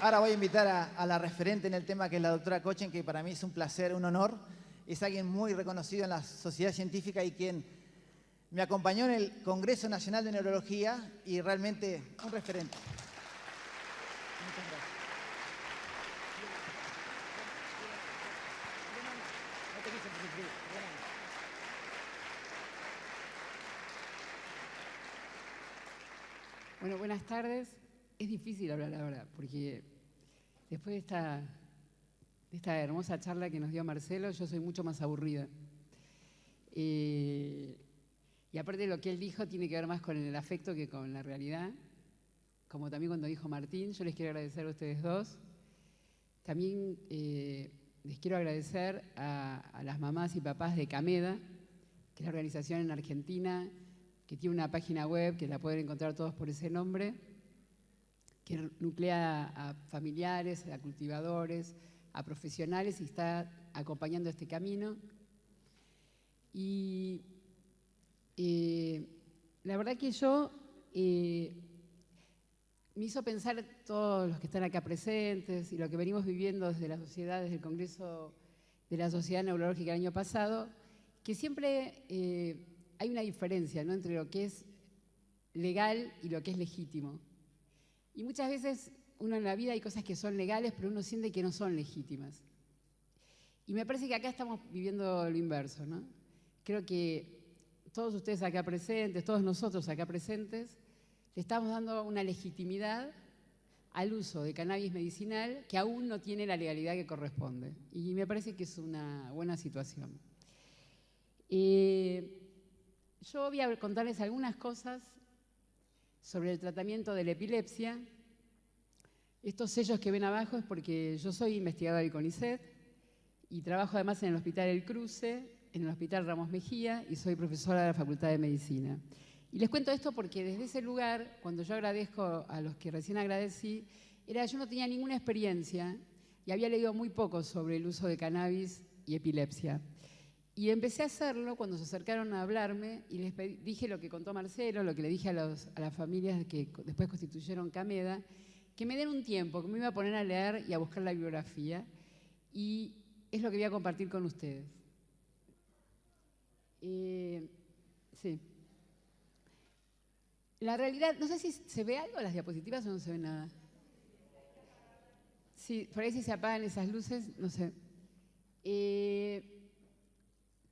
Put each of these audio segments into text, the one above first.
ahora voy a invitar a, la referente en el tema, que es la doctora Cochen, que para mí es un placer, un honor. Es alguien muy reconocido en la sociedad científica y quien me acompañó en el Congreso Nacional de Neurología y realmente un referente. Bueno, buenas tardes. Es difícil hablar ahora, porque después de esta, esta hermosa charla que nos dio Marcelo, yo soy mucho más aburrida. Eh, y aparte de lo que él dijo, tiene que ver más con el afecto que con la realidad. Como también cuando dijo Martín, yo les quiero agradecer a ustedes dos. También eh, les quiero agradecer a, a las mamás y papás de Cameda, que es la organización en Argentina que tiene una página web que la pueden encontrar todos por ese nombre, que nuclea a familiares, a cultivadores, a profesionales y está acompañando este camino. Y eh, la verdad que yo eh, me hizo pensar todos los que están acá presentes y lo que venimos viviendo desde la sociedad, desde el Congreso de la Sociedad Neurológica el año pasado, que siempre eh, hay una diferencia ¿no? entre lo que es legal y lo que es legítimo. Y muchas veces uno en la vida hay cosas que son legales, pero uno siente que no son legítimas. Y me parece que acá estamos viviendo lo inverso. ¿no? Creo que todos ustedes acá presentes, todos nosotros acá presentes, le estamos dando una legitimidad al uso de cannabis medicinal que aún no tiene la legalidad que corresponde. Y me parece que es una buena situación. Eh, yo voy a contarles algunas cosas sobre el tratamiento de la epilepsia. Estos sellos que ven abajo es porque yo soy investigadora del CONICET y trabajo además en el Hospital El Cruce, en el Hospital Ramos Mejía y soy profesora de la Facultad de Medicina. Y les cuento esto porque desde ese lugar, cuando yo agradezco a los que recién agradecí, era yo no tenía ninguna experiencia y había leído muy poco sobre el uso de cannabis y epilepsia. Y empecé a hacerlo cuando se acercaron a hablarme y les dije lo que contó Marcelo, lo que le dije a, las familias que después constituyeron Cameda, que me den un tiempo, que me iba a poner a leer y a buscar la bibliografía. Y es lo que voy a compartir con ustedes. Eh, sí. La realidad, no sé si se ve algo en las diapositivas o no se ve nada. Sí, por ahí si se apagan esas luces, no sé. Eh,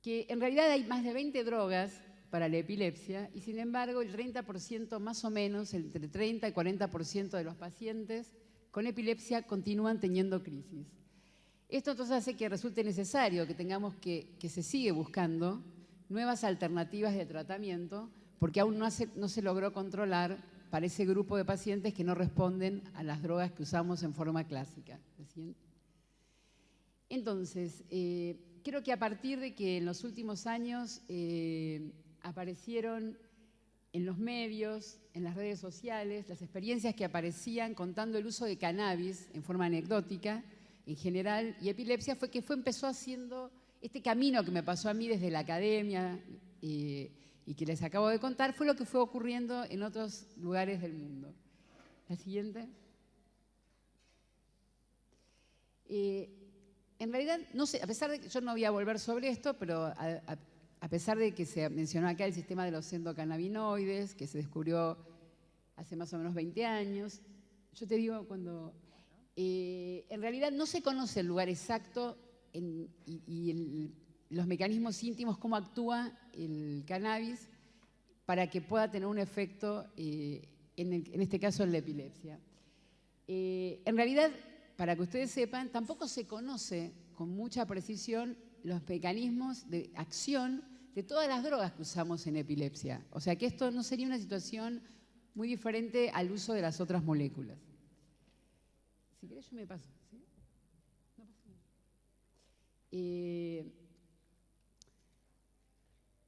que en realidad hay más de 20 drogas para la epilepsia y sin embargo el 30% más o menos, entre 30 y 40% de los pacientes con epilepsia continúan teniendo crisis. Esto entonces hace que resulte necesario que tengamos que, que se sigue buscando nuevas alternativas de tratamiento porque aún no, no se logró controlar para ese grupo de pacientes que no responden a las drogas que usamos en forma clásica. Entonces, eh, creo que a partir de que en los últimos años eh, aparecieron en los medios, en las redes sociales, las experiencias que aparecían contando el uso de cannabis en forma anecdótica, en general, y epilepsia, fue que fue, empezó haciendo este camino que me pasó a mí desde la academia eh, y que les acabo de contar, fue lo que fue ocurriendo en otros lugares del mundo. La siguiente. Eh, en realidad, no sé, a pesar de que yo no voy a volver sobre esto, pero a, pesar de que se mencionó acá el sistema de los endocannabinoides, que se descubrió hace más o menos 20 años, yo te digo, cuando eh, en realidad no se conoce el lugar exacto y, los mecanismos íntimos, cómo actúa el cannabis para que pueda tener un efecto, eh, en, este caso en la epilepsia. Eh, en realidad, para que ustedes sepan, tampoco se conoce con mucha precisión los mecanismos de acción de todas las drogas que usamos en epilepsia. O sea que esto no sería una situación muy diferente al uso de las otras moléculas. Si querés yo me paso. Eh,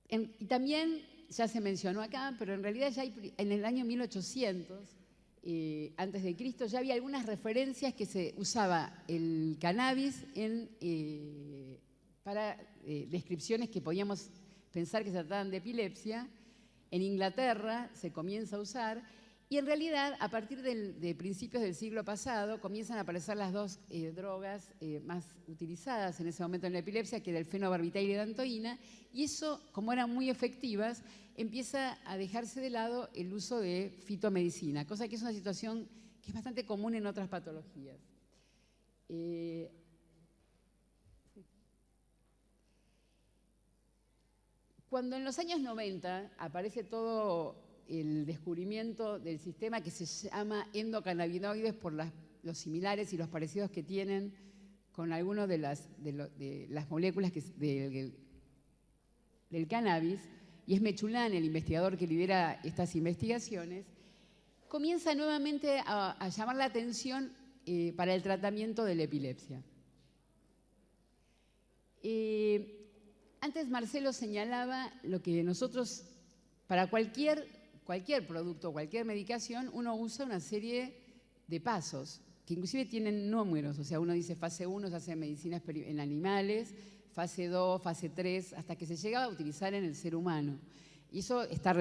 y también, ya se mencionó acá, pero en realidad ya en el año 1800 eh, antes de Cristo, ya había algunas referencias que se usaba el cannabis eh, para eh, descripciones que podíamos pensar que se trataban de epilepsia. En Inglaterra se comienza a usar Y en realidad, a partir de principios del siglo pasado, comienzan a aparecer las dos drogas más utilizadas en ese momento en la epilepsia, que era el fenobarbital y la dantoína, y eso, como eran muy efectivas, empieza a dejarse de lado el uso de fitomedicina, cosa que es una situación que es bastante común en otras patologías. Eh, cuando en los años 90 aparece todo el descubrimiento del sistema que se llama endocannabinoides por los similares y los parecidos que tienen con algunas de las, de, las moléculas del cannabis, y es Mechulán el investigador que lidera estas investigaciones, comienza nuevamente a, llamar la atención eh, para el tratamiento de la epilepsia. Eh, antes Marcelo señalaba lo que nosotros, para cualquier cualquier producto, cualquier medicación, uno usa una serie de pasos, que inclusive tienen números, o sea, uno dice fase 1 se hace medicina en animales, fase 2, fase 3, hasta que se llega a utilizar en el ser humano. Y eso está,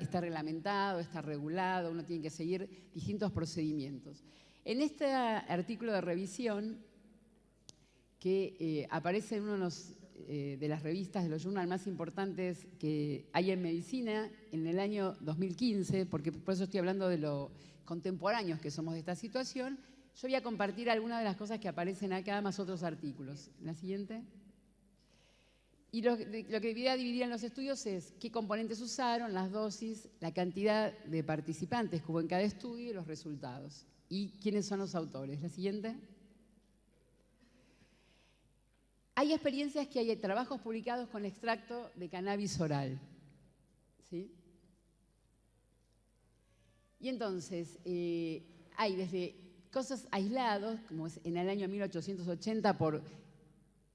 está reglamentado, está regulado, uno tiene que seguir distintos procedimientos. En este artículo de revisión, que eh, aparece en uno de eh, de las revistas, de los journals más importantes que hay en medicina en el año 2015, porque por eso estoy hablando de lo contemporáneos que somos de esta situación, yo voy a compartir algunas de las cosas que aparecen acá, más otros artículos. La siguiente. Y lo, que voy a dividir en los estudios es qué componentes usaron, las dosis, la cantidad de participantes que hubo en cada estudio y los resultados. Y quiénes son los autores. La siguiente. Hay experiencias que hay trabajos publicados con extracto de cannabis oral. ¿sí? Y entonces, eh, hay desde cosas aislados, como en el año 1880 por...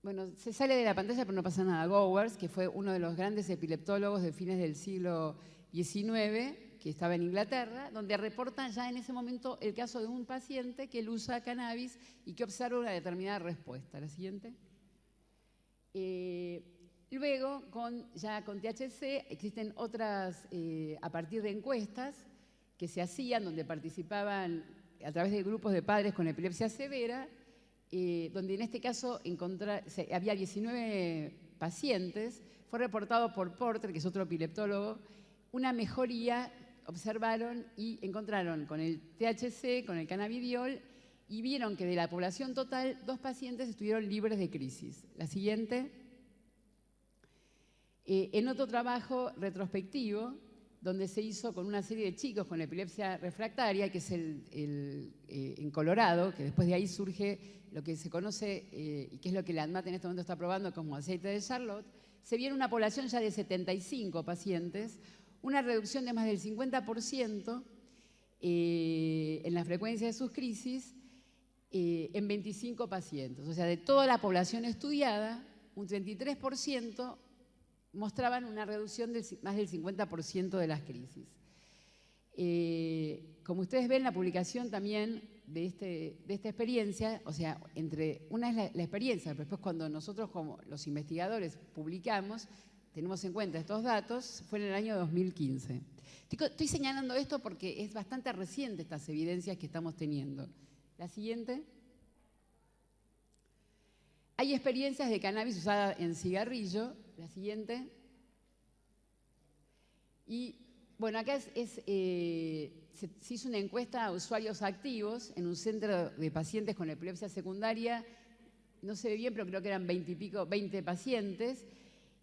Bueno, se sale de la pantalla pero no pasa nada. Gowers, que fue uno de los grandes epileptólogos de fines del siglo XIX, que estaba en Inglaterra, donde reporta ya en ese momento el caso de un paciente que él usa cannabis y que observa una determinada respuesta. La siguiente. Eh, luego, ya con THC, existen otras, eh, a partir de encuestas que se hacían, donde participaban a través de grupos de padres con epilepsia severa, eh, donde en este caso había 19 pacientes, fue reportado por Porter, que es otro epileptólogo, una mejoría, observaron y encontraron con el THC, con el cannabidiol, y vieron que de la población total, dos pacientes estuvieron libres de crisis. La siguiente. Eh, en otro trabajo retrospectivo, donde se hizo con una serie de chicos con epilepsia refractaria, que es el, eh, en Colorado, que después de ahí surge lo que se conoce eh, y que es lo que la ANMAT en este momento está probando como aceite de Charlotte, se vio en una población ya de 75 pacientes una reducción de más del 50% en la frecuencia de sus crisis eh, en 25 pacientes. O sea, de toda la población estudiada, un 33% mostraban una reducción de más del 50% de las crisis. Eh, como ustedes ven, la publicación también de, este, de esta experiencia, o sea, entre una es la, experiencia, pero después cuando nosotros como los investigadores publicamos, tenemos en cuenta estos datos, fue en el año 2015. estoy señalando esto porque es bastante reciente estas evidencias que estamos teniendo. La siguiente. Hay experiencias de cannabis usada en cigarrillo. La siguiente. Y bueno, acá eh, se, hizo una encuesta a usuarios activos en un centro de pacientes con epilepsia secundaria. No se ve bien, pero creo que eran 20 y pico, 20 pacientes.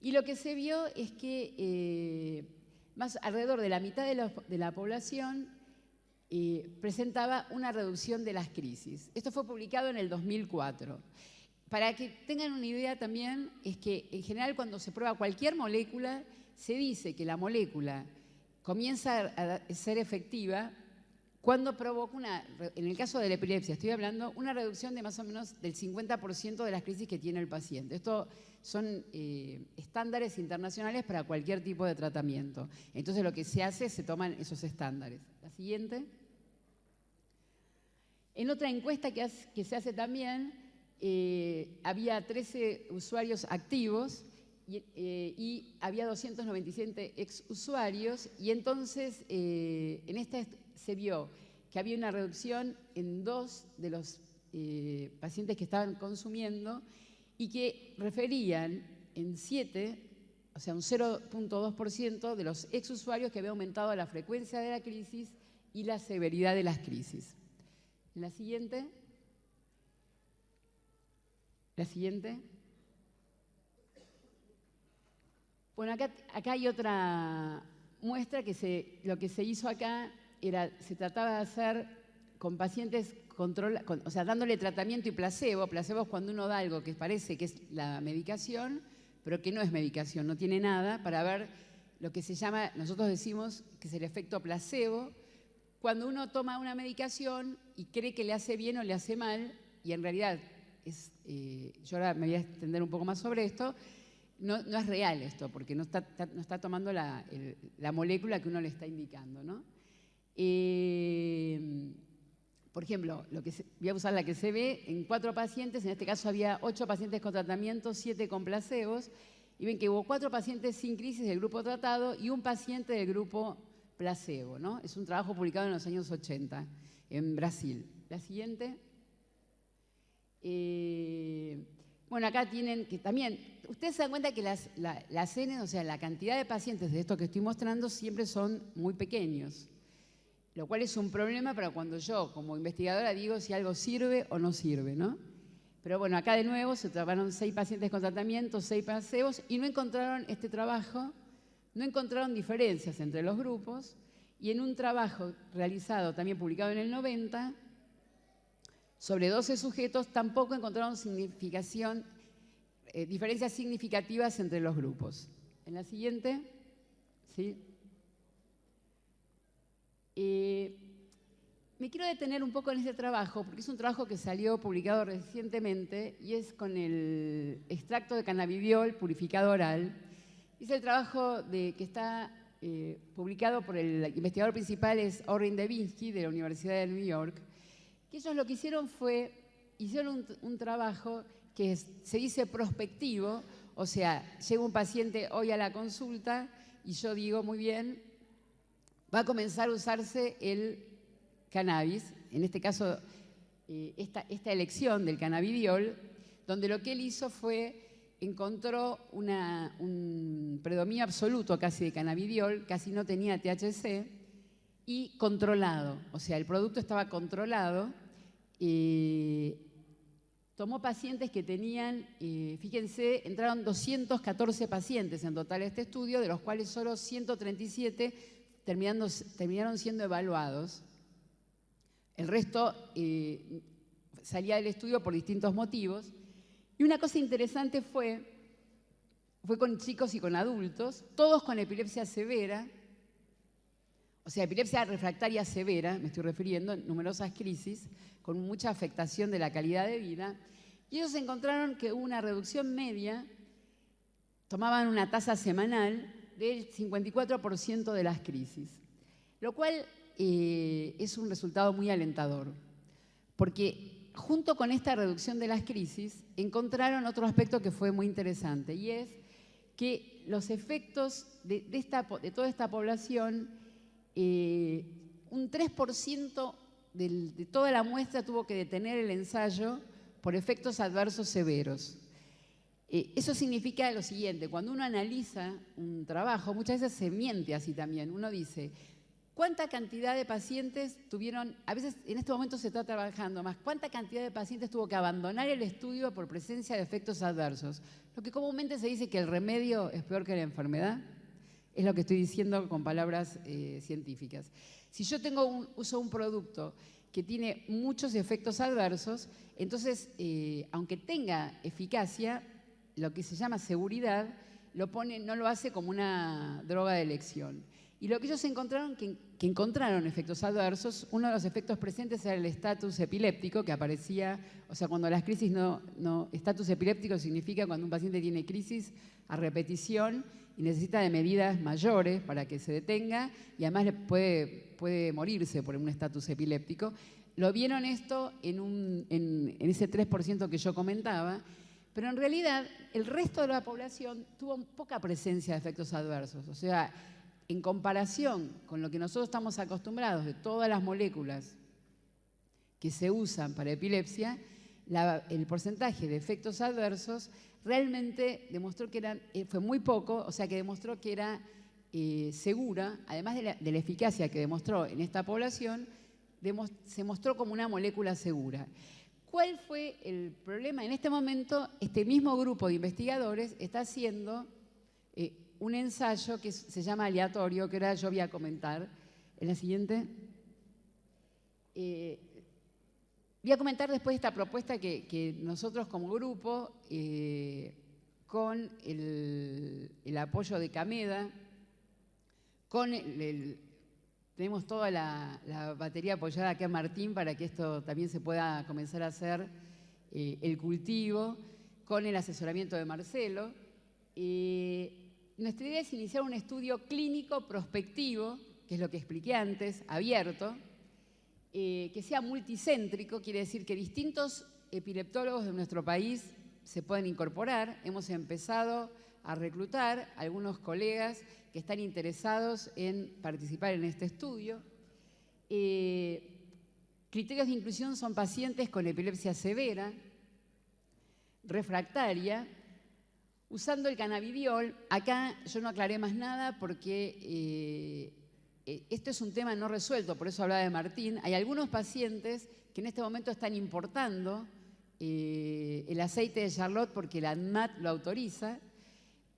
Y lo que se vio es que eh, más alrededor de la mitad de la población presentaba una reducción de las crisis. Esto fue publicado en el 2004. Para que tengan una idea también, es que en general cuando se prueba cualquier molécula, se dice que la molécula comienza a ser efectiva cuando provoca una, en el caso de la epilepsia, estoy hablando, una reducción de más o menos del 50% de las crisis que tiene el paciente. Esto son eh, estándares internacionales para cualquier tipo de tratamiento. Entonces lo que se hace se toman esos estándares. La siguiente. En otra encuesta que, se hace también, eh, había 13 usuarios activos eh, y, había 297 ex usuarios y entonces eh, en esta se vio que había una reducción en dos de los eh, pacientes que estaban consumiendo y que referían en siete, o sea, un 0.2% de los exusuarios que había aumentado la frecuencia de la crisis y la severidad de las crisis. La siguiente. La siguiente. Bueno, acá, acá hay otra muestra que se, lo que se hizo acá era, se trataba de hacer con pacientes control, o sea, dándole tratamiento y placebo. Placebo es cuando uno da algo que parece que es la medicación, pero que no es medicación, no tiene nada, para ver lo que se llama, nosotros decimos que es el efecto placebo, cuando uno toma una medicación y cree que le hace bien o le hace mal, y en realidad es, eh, yo ahora me voy a extender un poco más sobre esto, no, es real esto, porque no está, no está tomando la, la, molécula que uno le está indicando. ¿no? Eh, por ejemplo, lo que voy a usar la que se ve en cuatro pacientes, en este caso había ocho pacientes con tratamiento, siete con placebos, y ven que hubo cuatro pacientes sin crisis del grupo tratado y un paciente del grupo placebo. ¿no? Es un trabajo publicado en los años 80 en Brasil. La siguiente. Eh, bueno, acá tienen que también, ustedes se dan cuenta que las, las N, o sea, la cantidad de pacientes de esto que estoy mostrando siempre son muy pequeños lo cual es un problema para cuando yo, como investigadora, digo si algo sirve o no sirve, ¿no? Pero bueno, acá de nuevo se trabajaron seis pacientes con tratamiento, seis placebos, y no encontraron este trabajo, no encontraron diferencias entre los grupos, y en un trabajo realizado, también publicado en el 90, sobre 12 sujetos, tampoco encontraron eh, diferencias significativas entre los grupos. En la siguiente, ¿sí? Eh, me quiero detener un poco en este trabajo, porque es un trabajo que salió publicado recientemente y es con el extracto de cannabidiol purificado oral. Es el trabajo de, que está eh, publicado por el investigador principal, es Orrin Devinsky, de la Universidad de New York. Que ellos lo que hicieron fue, hicieron un, trabajo que se dice prospectivo, o sea, llega un paciente hoy a la consulta y yo digo, muy bien, va a comenzar a usarse el cannabis, en este caso eh, esta, elección del cannabidiol, donde lo que él hizo fue encontró un predominio absoluto casi de cannabidiol, casi no tenía THC, y controlado, o sea, el producto estaba controlado. Tomó pacientes que tenían, fíjense, entraron 214 pacientes en total a este estudio, de los cuales solo 137 terminaron siendo evaluados. El resto eh, salía del estudio por distintos motivos. Y una cosa interesante fue, fue con chicos y con adultos, todos con epilepsia severa, o sea, epilepsia refractaria severa, me estoy refiriendo, numerosas crisis, con mucha afectación de la calidad de vida. Y ellos encontraron que hubo una reducción media, tomaban una tasa semanal del 54% de las crisis, lo cual eh, es un resultado muy alentador, porque junto con esta reducción de las crisis encontraron otro aspecto que fue muy interesante y es que los efectos de, toda esta población, eh, un 3% de toda la muestra tuvo que detener el ensayo por efectos adversos severos. Eh, eso significa lo siguiente, cuando uno analiza un trabajo, muchas veces se miente así también. Uno dice, ¿cuánta cantidad de pacientes tuvieron, a veces en este momento se está trabajando más, cuánta cantidad de pacientes tuvo que abandonar el estudio por presencia de efectos adversos? Lo que comúnmente se dice que el remedio es peor que la enfermedad, es lo que estoy diciendo con palabras eh, científicas. Si yo tengo un, uso un producto que tiene muchos efectos adversos, entonces, eh, aunque tenga eficacia, lo que se llama seguridad, no lo hace como una droga de elección. Y lo que ellos encontraron, que, encontraron efectos adversos, uno de los efectos presentes era el estatus epiléptico, que aparecía, o sea, cuando las crisis no, no, estatus epiléptico significa cuando un paciente tiene crisis a repetición y necesita de medidas mayores para que se detenga y además puede, puede morirse por un estatus epiléptico. Lo vieron esto en, un, en, en ese 3% que yo comentaba pero en realidad el resto de la población tuvo poca presencia de efectos adversos. O sea, en comparación con lo que nosotros estamos acostumbrados de todas las moléculas que se usan para epilepsia, el porcentaje de efectos adversos realmente demostró que eran, eh, fue muy poco, o sea que demostró que era eh, segura, además de la, eficacia que demostró en esta población, se mostró como una molécula segura. ¿Cuál fue el problema? En este momento, este mismo grupo de investigadores está haciendo eh, un ensayo que se llama aleatorio, que ahora yo voy a comentar. En la siguiente. Voy a comentar después esta propuesta que, nosotros como grupo, eh, con el, apoyo de Cameda, tenemos toda la, batería apoyada acá en Martín para que esto también se pueda comenzar a hacer eh, el cultivo, con el asesoramiento de Marcelo. Eh, nuestra idea es iniciar un estudio clínico prospectivo, que es lo que expliqué antes, abierto, eh, que sea multicéntrico, quiere decir que distintos epileptólogos de nuestro país se pueden incorporar. Hemos empezado a reclutar algunos colegas que están interesados en participar en este estudio. Eh, criterios de inclusión son pacientes con epilepsia severa, refractaria, usando el cannabidiol. Acá yo no aclaré más nada porque eh, esto es un tema no resuelto, por eso hablaba de Martín. Hay algunos pacientes que en este momento están importando eh, el aceite de Charlotte porque la ANMAT lo autoriza,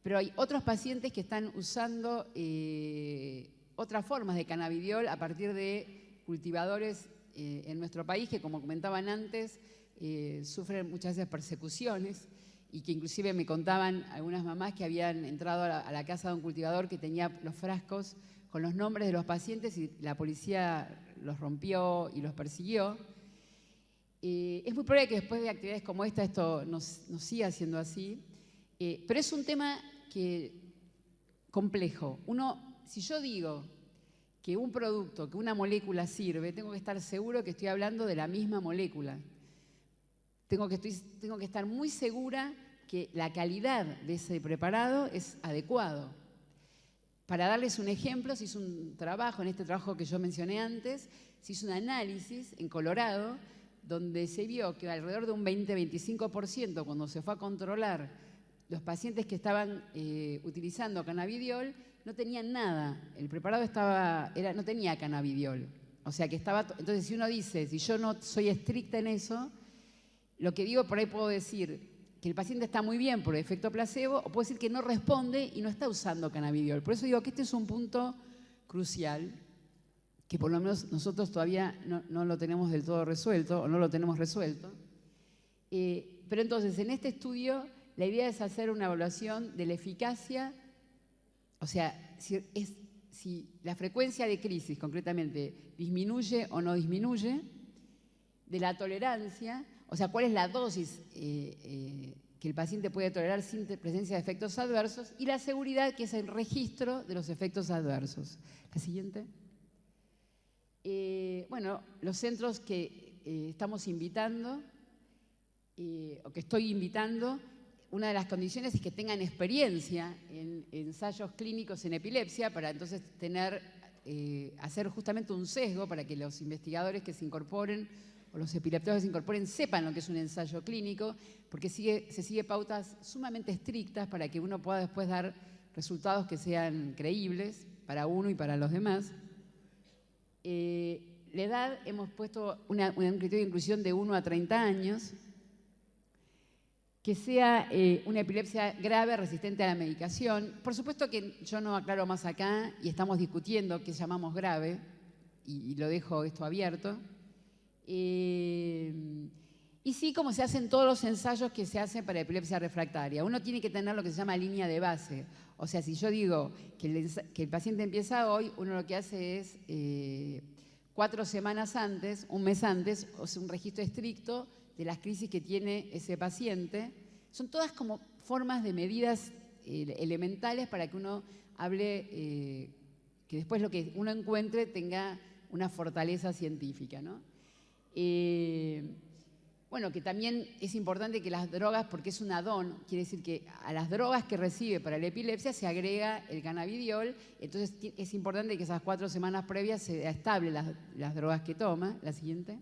pero hay otros pacientes que están usando eh, otras formas de cannabidiol a partir de cultivadores en nuestro país que, como comentaban antes, sufren muchas veces persecuciones y que inclusive me contaban algunas mamás que habían entrado a la casa de un cultivador que tenía los frascos con los nombres de los pacientes y la policía los rompió y los persiguió. Eh, es muy probable que después de actividades como esta esto nos, siga siendo así, eh, pero es un tema que, complejo. Uno, si yo digo que un producto, que una molécula sirve, tengo que estar seguro que estoy hablando de la misma molécula. Tengo que, tengo que estar muy segura que la calidad de ese preparado es adecuado. Para darles un ejemplo, se hizo un trabajo, en este trabajo que yo mencioné antes, se hizo un análisis en Colorado, donde se vio que alrededor de un 20-25% cuando se fue a controlar los pacientes que estaban eh, utilizando cannabidiol, no tenían nada. El preparado estaba, era, no tenía cannabidiol. O sea que estaba. Entonces, si uno dice, si yo no soy estricta en eso, lo que digo por ahí puedo decir, que el paciente está muy bien por efecto placebo, o puede decir que no responde y no está usando cannabidiol. Por eso digo que este es un punto crucial, que por lo menos nosotros todavía no, lo tenemos del todo resuelto, o no lo tenemos resuelto. Eh, pero entonces, en este estudio, la idea es hacer una evaluación de la eficacia, o sea, si, si la frecuencia de crisis concretamente disminuye o no disminuye, de la tolerancia, o sea, cuál es la dosis eh, eh, que el paciente puede tolerar sin presencia de efectos adversos y la seguridad, que es el registro de los efectos adversos. La siguiente. Eh, bueno, los centros que estamos invitando, o que estoy invitando, una de las condiciones es que tengan experiencia en, ensayos clínicos en epilepsia para entonces tener, hacer justamente un sesgo para que los investigadores que se incorporen o los epileptólogos que se incorporen sepan lo que es un ensayo clínico, porque se sigue pautas sumamente estrictas para que uno pueda después dar resultados que sean creíbles para uno y para los demás. Eh, la edad, hemos puesto una, un criterio de inclusión de 1 a 30 años, que sea eh, una epilepsia grave resistente a la medicación. Por supuesto que yo no aclaro más acá y estamos discutiendo qué llamamos grave, y lo dejo esto abierto. Eh, y sí, como se hacen todos los ensayos que se hacen para epilepsia refractaria. Uno tiene que tener lo que se llama línea de base. O sea, si yo digo que el, paciente empieza hoy, uno lo que hace es eh, cuatro semanas antes, un mes antes, un registro estricto de las crisis que tiene ese paciente. Son todas como formas de medidas eh, elementales para que uno hable, que después lo que uno encuentre tenga una fortaleza científica. ¿no? Eh, bueno, que también es importante que las drogas, porque es un adón, quiere decir que a las drogas que recibe para la epilepsia se agrega el cannabidiol, entonces es importante que esas cuatro semanas previas se estable las, las drogas que toma. La siguiente.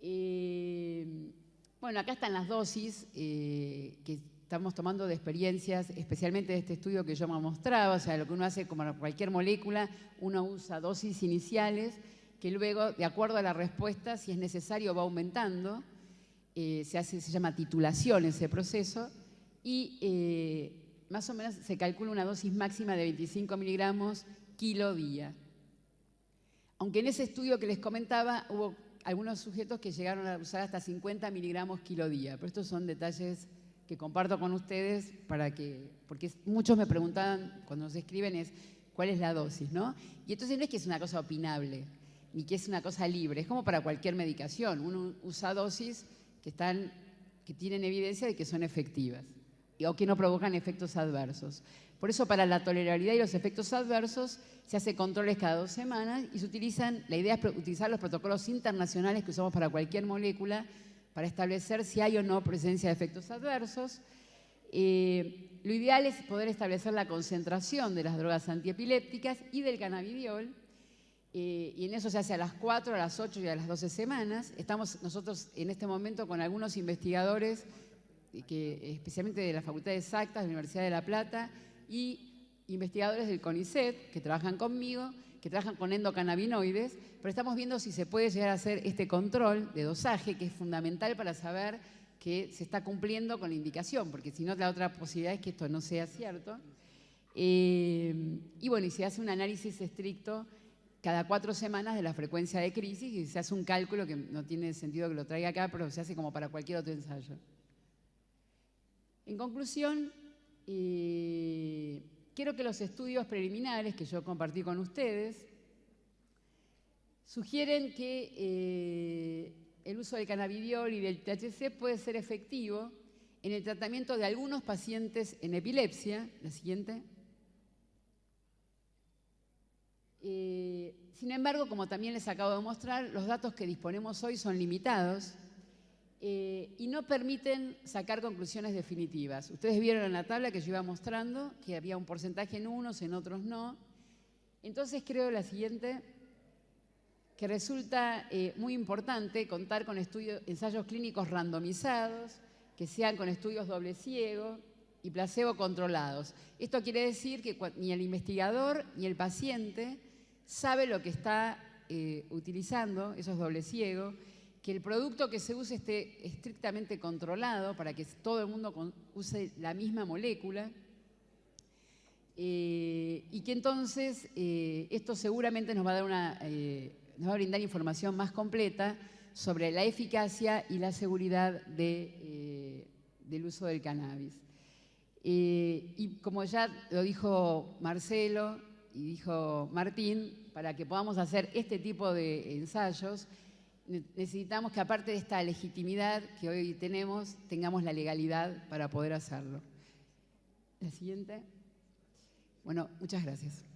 Eh, bueno, acá están las dosis eh, que estamos tomando de experiencias, especialmente de este estudio que yo me mostraba, o sea, lo que uno hace como cualquier molécula, uno usa dosis iniciales que luego, de acuerdo a la respuesta, si es necesario, va aumentando. Eh, se, hace, se llama titulación ese proceso y eh, más o menos se calcula una dosis máxima de 25 miligramos kilo día. Aunque en ese estudio que les comentaba hubo algunos sujetos que llegaron a usar hasta 50 miligramos kilo día, pero estos son detalles que comparto con ustedes para que, porque muchos me preguntaban cuando nos escriben es cuál es la dosis, ¿no? Y entonces no es que es una cosa opinable, ni que es una cosa libre, es como para cualquier medicación. Uno usa dosis que, están, que tienen evidencia de que son efectivas o que no provocan efectos adversos. Por eso para la tolerabilidad y los efectos adversos se hace controles cada dos semanas y se utilizan, la idea es utilizar los protocolos internacionales que usamos para cualquier molécula para establecer si hay o no presencia de efectos adversos. Eh, lo ideal es poder establecer la concentración de las drogas antiepilépticas y del cannabidiol eh, y en eso se hace a las 4, a las 8 y a las 12 semanas. Estamos nosotros en este momento con algunos investigadores, eh, que, especialmente de la Facultad de Exactas, de la Universidad de La Plata, y investigadores del CONICET, que trabajan conmigo, que trabajan con endocannabinoides, pero estamos viendo si se puede llegar a hacer este control de dosaje, que es fundamental para saber que se está cumpliendo con la indicación, porque si no, la otra posibilidad es que esto no sea cierto. Eh, y bueno, y se hace un análisis estricto cada cuatro semanas de la frecuencia de crisis y se hace un cálculo que no tiene sentido que lo traiga acá, pero se hace como para cualquier otro ensayo. En conclusión, quiero que los estudios preliminares que yo compartí con ustedes sugieren que eh, el uso del cannabidiol y del THC puede ser efectivo en el tratamiento de algunos pacientes en epilepsia. La siguiente. Eh, sin embargo, como también les acabo de mostrar, los datos que disponemos hoy son limitados eh, y no permiten sacar conclusiones definitivas. Ustedes vieron en la tabla que yo iba mostrando que había un porcentaje en unos, en otros no. Entonces creo la siguiente, que resulta eh, muy importante contar con estudios, ensayos clínicos randomizados, que sean con estudios doble ciego y placebo controlados. Esto quiere decir que ni el investigador ni el paciente sabe lo que está eh, utilizando, eso es doble ciego, que el producto que se use esté estrictamente controlado para que todo el mundo use la misma molécula eh, y que entonces eh, esto seguramente nos va a, dar una, nos va a brindar información más completa sobre la eficacia y la seguridad de, del uso del cannabis. y como ya lo dijo Marcelo, y dijo Martín, para que podamos hacer este tipo de ensayos, necesitamos que aparte de esta legitimidad que hoy tenemos, tengamos la legalidad para poder hacerlo. La siguiente. Bueno, muchas gracias.